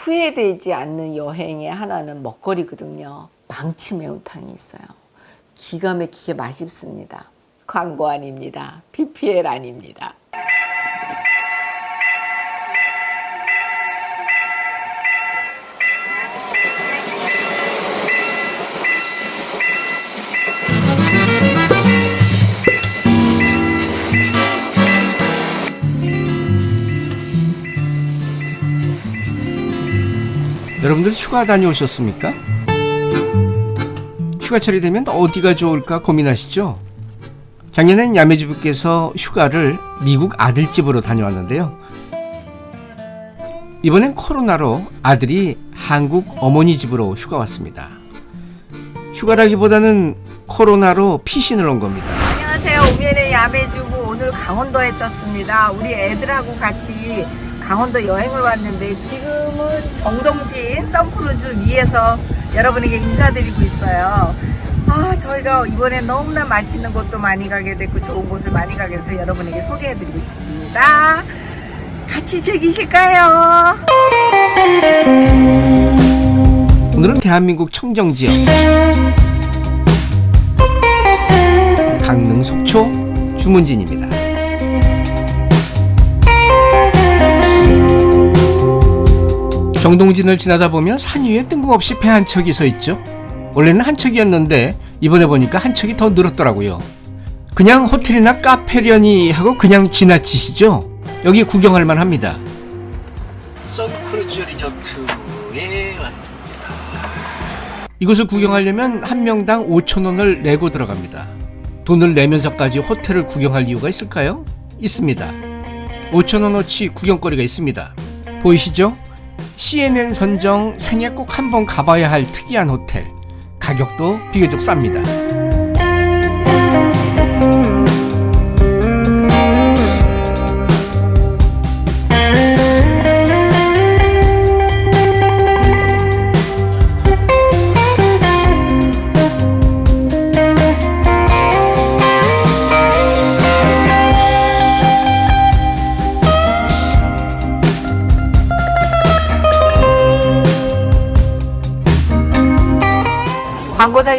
후회되지 않는 여행의 하나는 먹거리거든요. 망치 매운탕이 있어요. 기가 막히게 맛있습니다. 광고 아닙니다. PPL 아닙니다. 여러분들 휴가 다녀오셨습니까? 휴가철이 되면 어디가 좋을까 고민하시죠? 작년엔 야매주부께서 휴가를 미국 아들 집으로 다녀왔는데요. 이번엔 코로나로 아들이 한국 어머니 집으로 휴가 왔습니다. 휴가라기보다는 코로나로 피신을 온 겁니다. 안녕하세요. 우면의 야매주부 오늘 강원도에 떴습니다. 우리 애들하고 같이 강원도 여행을 왔는데 지금은 정동진 선크루즈 위에서 여러분에게 인사드리고 있어요. 아 저희가 이번에 너무나 맛있는 곳도 많이 가게 됐고 좋은 곳을 많이 가게 돼서 여러분에게 소개해드리고 싶습니다. 같이 즐기실까요? 오늘은 대한민국 청정지역 강릉 속초 주문진입니다. 정동진을 지나다 보면 산 위에 뜬금없이 배 한 척이 서 있죠. 원래는 한 척이었는데 이번에 보니까 한 척이 더 늘었더라고요. 그냥 호텔이나 카페려니 하고 그냥 지나치시죠. 여기 구경할 만합니다. 선크루즈 리조트에 왔습니다. 이곳을 구경하려면 한 명당 5천원을 내고 들어갑니다. 돈을 내면서까지 호텔을 구경할 이유가 있을까요? 있습니다. 5천원어치 구경거리가 있습니다. 보이시죠? CNN 선정 생애 꼭 한번 가봐야 할 특이한 호텔. 가격도 비교적 쌉니다.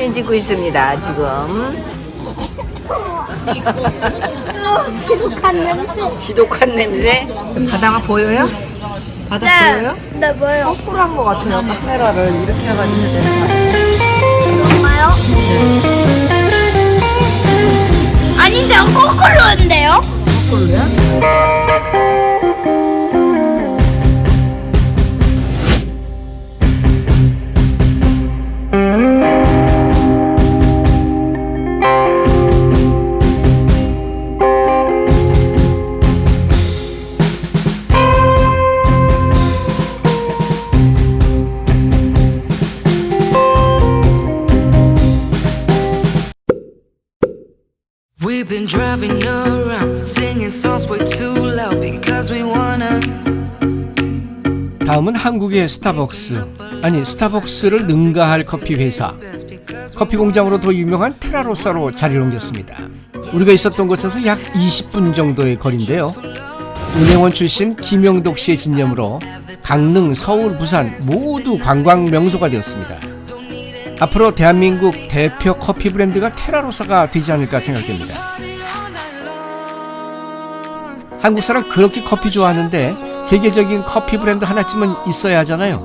사진 찍고 있습니다. 지금 지독한 냄새. 지독한 냄새. 바다가 보여요? 바다 보여요? 네, 뭐요? 거꾸로 한 것 같아요. 카메라를 이렇게 해가지고 해야? 뭔가요? 아닌데요, 거꾸로인데요? 거꾸로요? Been driving around, singing songs way too loud because we wanna. 다음은 한국의 스타벅스 아니 스타벅스를 능가할 커피 회사 커피 공장으로 더 유명한 테라로사로 자리를 옮겼습니다. 우리가 있었던 곳에서 약 20분 정도의 거리인데요. 은행원 출신 김영덕 씨의 진념으로 강릉, 서울, 부산 모두 관광 명소가 되었습니다. 앞으로 대한민국 대표 커피 브랜드가 테라로사가 되지 않을까 생각됩니다. 한국 사람 그렇게 커피 좋아하는데 세계적인 커피 브랜드 하나쯤은 있어야 하잖아요.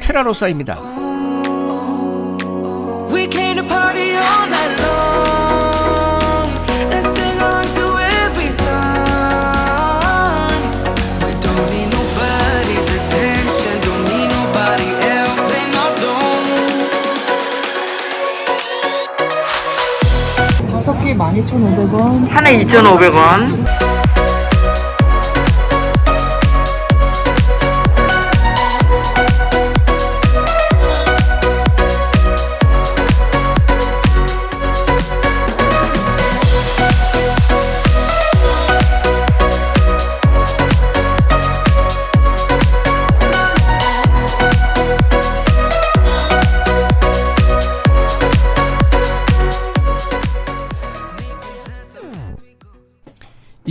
테라로사입니다. 다섯 개 12,500원, 하나 2,500원.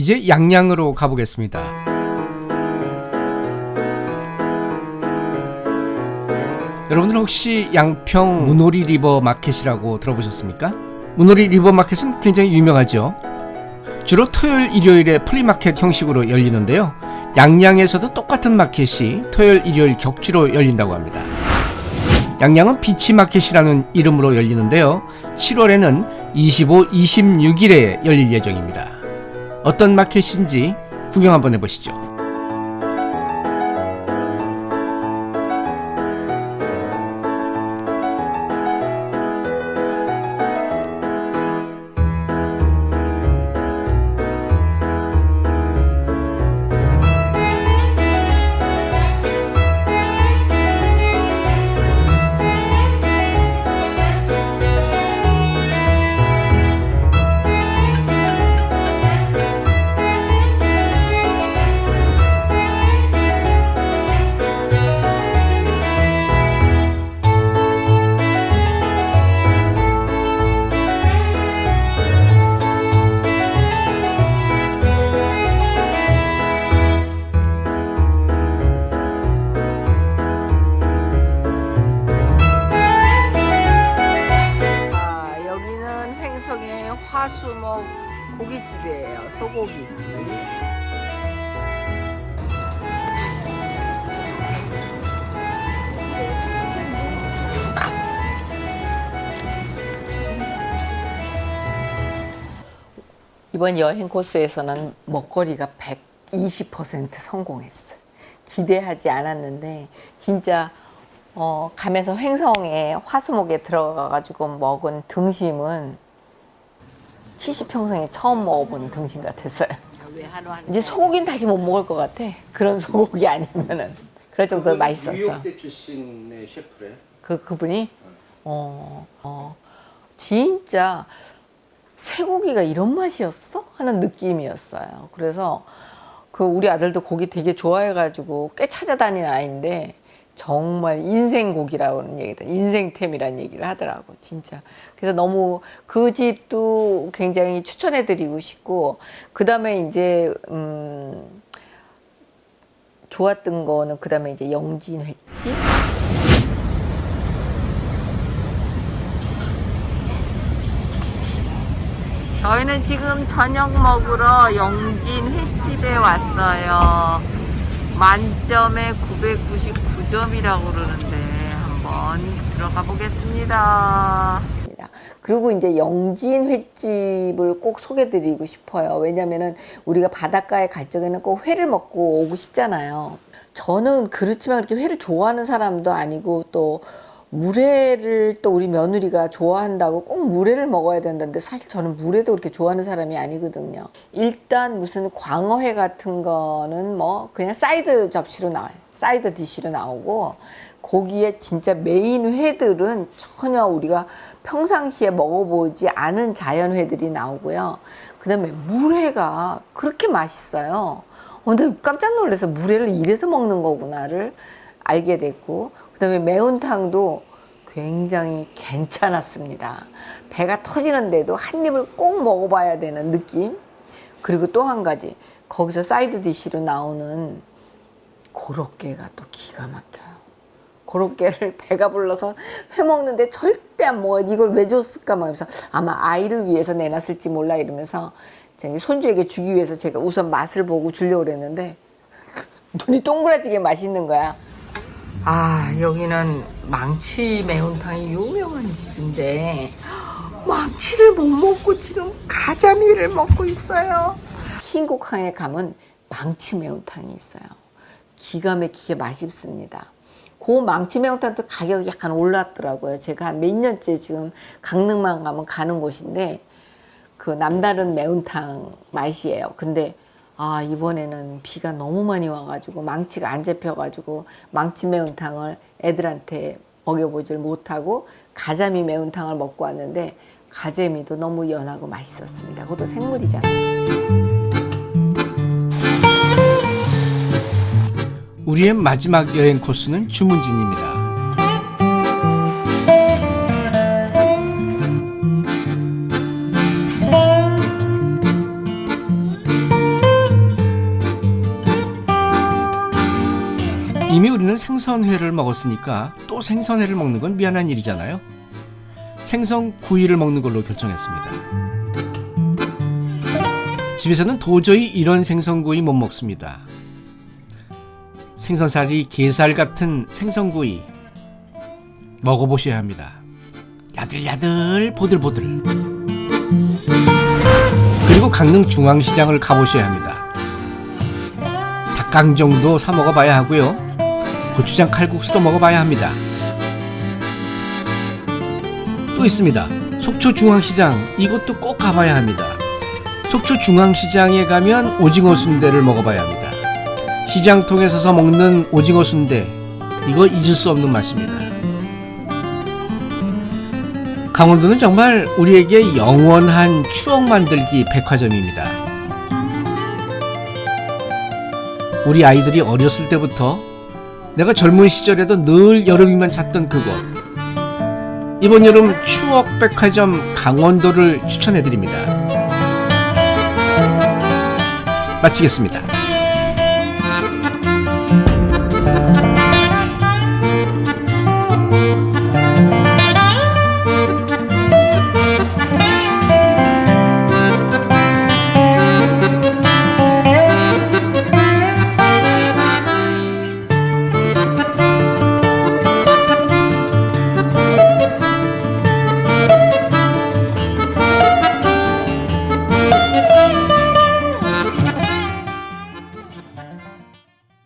이제 양양으로 가보겠습니다. 여러분들 혹시 양평 문호리 리버 마켓이라고 들어보셨습니까? 문호리 리버 마켓은 굉장히 유명하죠. 주로 토요일, 일요일에 플리마켓 형식으로 열리는데요. 양양에서도 똑같은 마켓이 토요일, 일요일 격주로 열린다고 합니다. 양양은 비치마켓이라는 이름으로 열리는데요. 7월에는 25, 26일에 열릴 예정입니다. 어떤 마켓인지 구경 한번 해보시죠. 이번 여행 코스에서는 먹거리가 120% 성공했어요. 기대하지 않았는데 진짜 어, 가면서 횡성에 화수목에 들어가가지고 먹은 등심은 70평생에 처음 먹어본 등심 같았어요. 이제 소고기는 다시 못 먹을 것 같아. 그런 소고기 아니면은. 그럴 정도로 맛있었어. 출신의 셰프래. 그, 그분이? 어, 어, 진짜 쇠고기가 이런 맛이었어? 하는 느낌이었어요. 그래서 그 우리 아들도 고기 되게 좋아해가지고 꽤 찾아다니는 아이인데 정말 인생 고기라는 얘기다. 인생템이라는 얘기를 하더라고, 진짜. 그래서 너무 그 집도 굉장히 추천해드리고 싶고, 그 다음에 이제, 음, 좋았던 거는 그 다음에 이제 영진 횟집. 저희는 지금 저녁 먹으러 영진 횟집에 왔어요. 만점에 999점이라고 그러는데 한번 들어가 보겠습니다. 그리고 이제 영진 횟집을 꼭 소개드리고 싶어요. 왜냐면은 우리가 바닷가에 갈 적에는 꼭 회를 먹고 오고 싶잖아요. 저는 그렇지만 그렇게 회를 좋아하는 사람도 아니고 또 물회를 또 우리 며느리가 좋아한다고 꼭 물회를 먹어야 된다는데 사실 저는 물회도 그렇게 좋아하는 사람이 아니거든요. 일단 무슨 광어회 같은 거는 뭐 그냥 사이드 접시로 나와요. side dish로 나오고 거기에 진짜 메인 회들은 전혀 우리가 평상시에 먹어보지 않은 자연 회들이 나오고요. 그 다음에 물회가 그렇게 맛있어요. 어, 근데 깜짝 놀라서 물회를 이래서 먹는 거구나를 알게 됐고 그 다음에 매운탕도 굉장히 괜찮았습니다. 배가 터지는데도 한 입을 꼭 먹어봐야 되는 느낌. 그리고 또 한 가지 거기서 side dish로 나오는 고로케가 또 기가 막혀요. 고로케를 배가 불러서 회 먹는데 절대 안 먹어요. 이걸 왜 줬을까 막 하면서 아마 아이를 위해서 내놨을지 몰라 이러면서 저기 손주에게 주기 위해서 제가 우선 맛을 보고 주려고 그랬는데 눈이 동그라지게 맛있는 거야. 아 여기는 망치 매운탕이 유명한 집인데 망치를 못 먹고 지금 가자미를 먹고 있어요. 신곡항에 가면 망치 매운탕이 있어요. 기가 막히게 맛있습니다. 그 망치 매운탕도 가격이 약간 올랐더라고요. 제가 한 몇 년째 지금 강릉만 가면 가는 곳인데 그 남다른 매운탕 맛이에요. 근데 아 이번에는 비가 너무 많이 와가지고 망치가 안 잡혀가지고 망치 매운탕을 애들한테 먹여보질 못하고 가자미 매운탕을 먹고 왔는데 가재미도 너무 연하고 맛있었습니다. 그것도 생물이잖아요. 우리의 마지막 여행 코스는 주문진입니다. 우리는 생선회를 먹었으니까 또 생선회를 먹는 건 미안한 일이잖아요. 생선 구이를 먹는 걸로 결정했습니다. 집에서는 도저히 이런 생선구이 못 먹습니다. 생선살이 게살 같은 생선구이 먹어보셔야 합니다. 야들야들 보들보들. 그리고 강릉 중앙시장을 가보셔야 합니다. 닭강정도 사 먹어봐야 하고요. 고추장 칼국수도 먹어봐야 합니다. 또 있습니다. 속초 중앙시장 이것도 꼭 가봐야 합니다. 속초 중앙시장에 가면 오징어 순대를 먹어봐야 합니다. 시장 통에 서서 먹는 오징어 순대 이거 잊을 수 없는 맛입니다. 강원도는 정말 우리에게 영원한 추억 만들기 백화점입니다. 우리 아이들이 어렸을 때부터 내가 젊은 시절에도 늘 여름이면 찾던 그곳. 이번 여름 추억 백화점 강원도를 추천해 드립니다. 마치겠습니다.